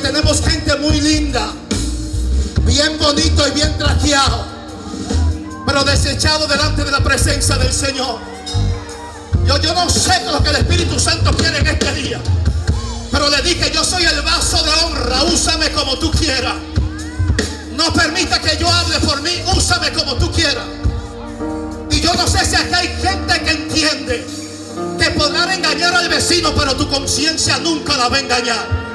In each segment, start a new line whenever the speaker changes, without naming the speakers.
tenemos gente muy linda, bien bonito y bien traqueado, pero desechado delante de la presencia del Señor. Yo, yo no sé lo que el Espíritu Santo quiere en este día. Pero le dije, yo soy el vaso de honra, úsame como tú quieras. No permita que yo hable por mí, úsame como tú quieras. Y yo no sé si aquí hay gente que entiende que podrán engañar al vecino, pero tu conciencia nunca la va a engañar.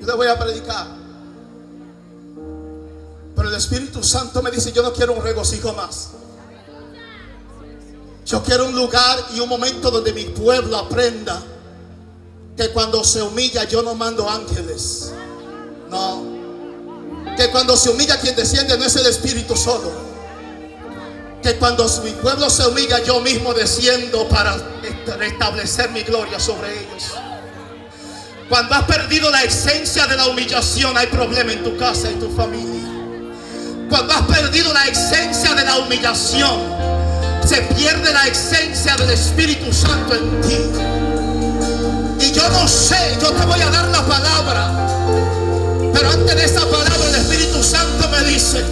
Yo le voy a predicar. Pero el Espíritu Santo me dice, yo no quiero un regocijo más. Yo quiero un lugar y un momento donde mi pueblo aprenda que cuando se humilla yo no mando ángeles. No. Que cuando se humilla quien desciende no es el Espíritu solo. Que cuando mi pueblo se humilla yo mismo desciendo para restablecer mi gloria sobre ellos. Cuando has perdido la esencia de la humillación, hay problema en tu casa y tu familia. Cuando has perdido la esencia de la humillación, se pierde la esencia del Espíritu Santo en ti. Y yo no sé, yo te voy a dar la palabra. Pero antes de esa palabra el Espíritu Santo me dice,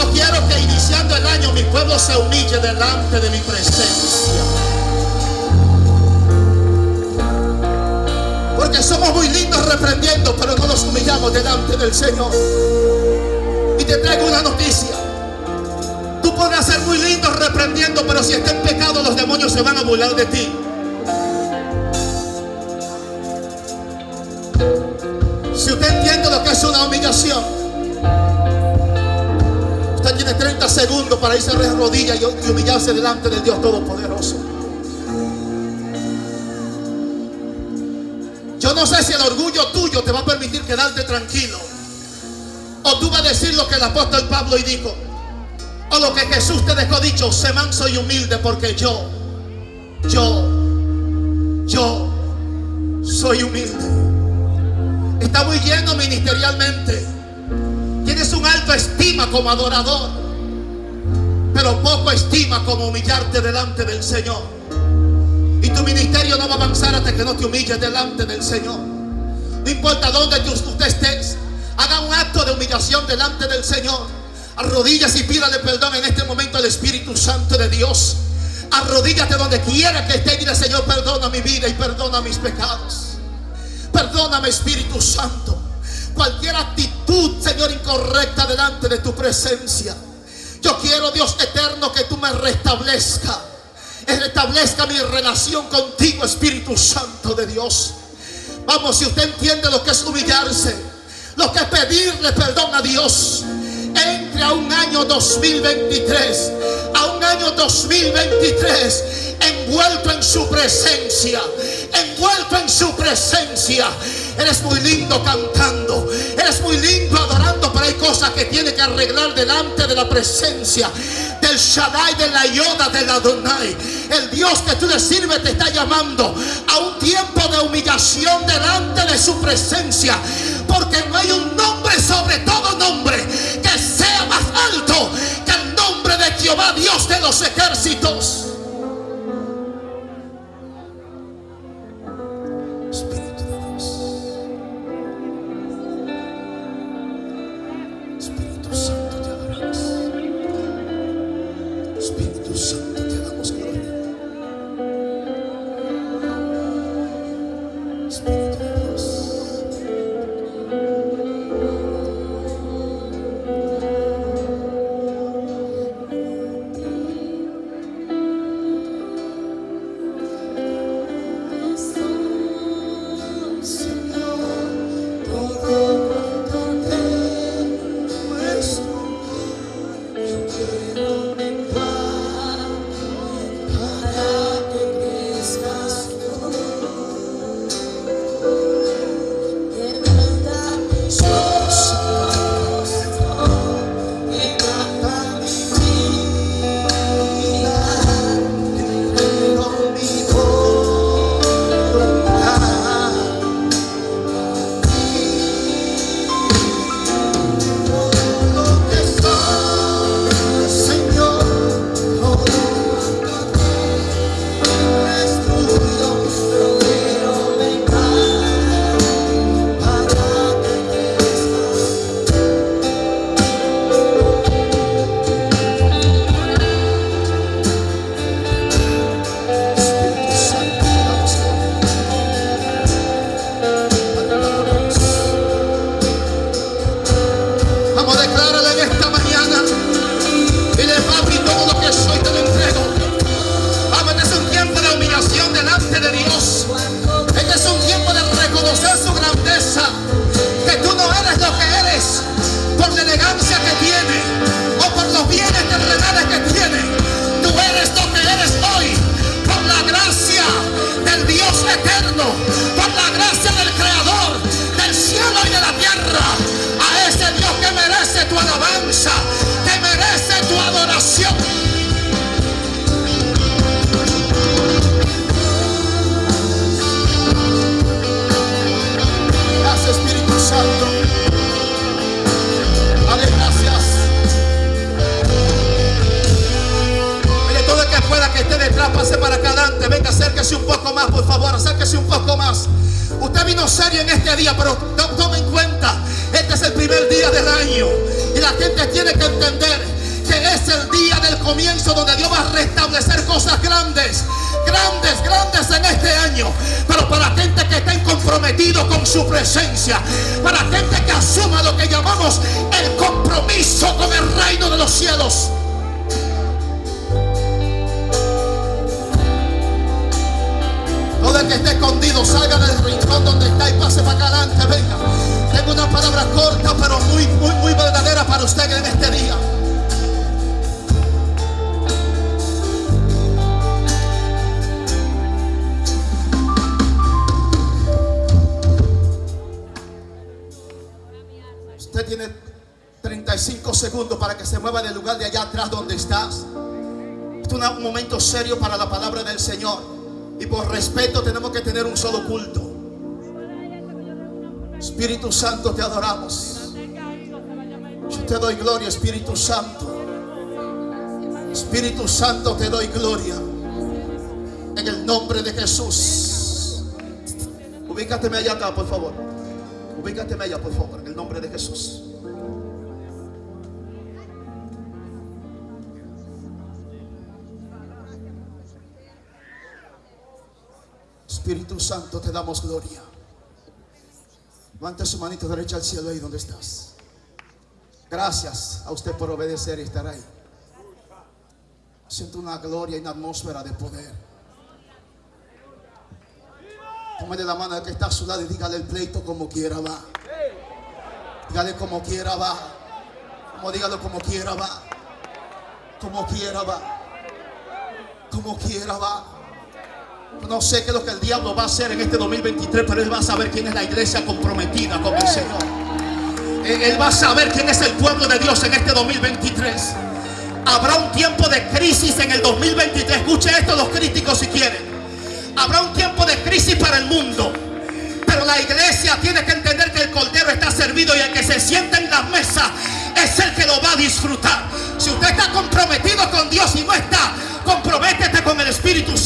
yo quiero que iniciando el año mi pueblo se humille delante de mi presencia. Porque somos muy lindos reprendiendo, pero no nos humillamos delante del Señor. Y te traigo una noticia. Tú puedes ser muy lindo reprendiendo, pero si está en pecado, los demonios se van a burlar de ti. Si usted entiende lo que es una humillación, tiene 30 segundos para irse a rodillas y humillarse delante del Dios Todopoderoso. Yo no sé si el orgullo tuyo te va a permitir quedarte tranquilo. O tú vas a decir lo que el apóstol Pablo y dijo. O lo que Jesús te dejó dicho, sé manso y humilde porque yo, yo, yo soy humilde. Está muy lleno ministerialmente. Tienes un alto estima como adorador, pero poco estima como humillarte delante del Señor. Y tu ministerio no va a avanzar hasta que no te humilles delante del Señor. No importa dónde usted estés. Haga un acto de humillación delante del Señor. Arrodíllase y pídale perdón en este momento al Espíritu Santo de Dios. Arrodíllate donde quiera que esté y dile, Señor, perdona mi vida y perdona mis pecados. Perdóname, Espíritu Santo. Cualquier actitud, Señor, incorrecta delante de tu presencia. Yo quiero, Dios eterno, que tú me restablezcas restablezca mi relación contigo, Espíritu Santo de Dios. Vamos, si usted entiende lo que es humillarse, lo que es pedirle perdón a Dios, entre a un año 2023, a un año 2023, envuelto en su presencia, envuelto en su presencia. Eres muy lindo cantando, eres muy lindo adorando, pero hay cosas que tiene que arreglar delante de la presencia del Shaddai, de la Yoda, del Adonai. El Dios que tú le sirves te está llamando a un tiempo de humillación delante de su presencia. Porque no hay un nombre sobre todo nombre que sea más alto que el nombre de Jehová, Dios de los ejércitos. Pase para acá adelante. Venga, acérquese un poco más, por favor. Acérquese un poco más. Usted vino serio en este día, pero to- tome en cuenta, este es el primer día del año. Y la gente tiene que entender que es el día del comienzo donde Dios va a restablecer cosas grandes, grandes, grandes en este año. Pero para gente que estén comprometidos con su presencia, para gente que asuma lo que llamamos el compromiso con el reino de los cielos. Que esté escondido, salga del rincón donde está y pase para acá adelante, venga. Tengo una palabra corta, pero muy, muy, muy verdadera para usted en este día. Usted tiene 35 segundos para que se mueva del lugar de allá atrás donde estás. Este es un momento serio para la palabra del Señor. Y por respeto tenemos que tener un solo culto. Espíritu Santo, te adoramos. Yo te doy gloria, Espíritu Santo. Espíritu Santo, te doy gloria. En el nombre de Jesús. Ubícateme allá acá, por favor. Ubícateme allá, por favor, en el nombre de Jesús. Espíritu Santo, te damos gloria. Levanta su manito derecha al cielo ahí donde estás. Gracias a usted por obedecer y estar ahí. Siento una gloria y una atmósfera de poder. Tómale la mano al que está a su lado y dígale el pleito como quiera va. Dígale como quiera va. Como dígalo como quiera va. Como quiera va. Como quiera va. No sé qué es lo que el diablo va a hacer en este 2023, pero él va a saber quién es la iglesia comprometida con el Señor. Él va a saber quién es el pueblo de Dios en este 2023. Habrá un tiempo de crisis en el 2023. Escuche esto los críticos si quieren. Habrá un tiempo de crisis para el mundo. Pero la iglesia tiene que entender que el cordero está servido y el que se sienta en la mesa es el que lo va a disfrutar. Si usted está comprometido con Dios y no está, comprométete con el Espíritu.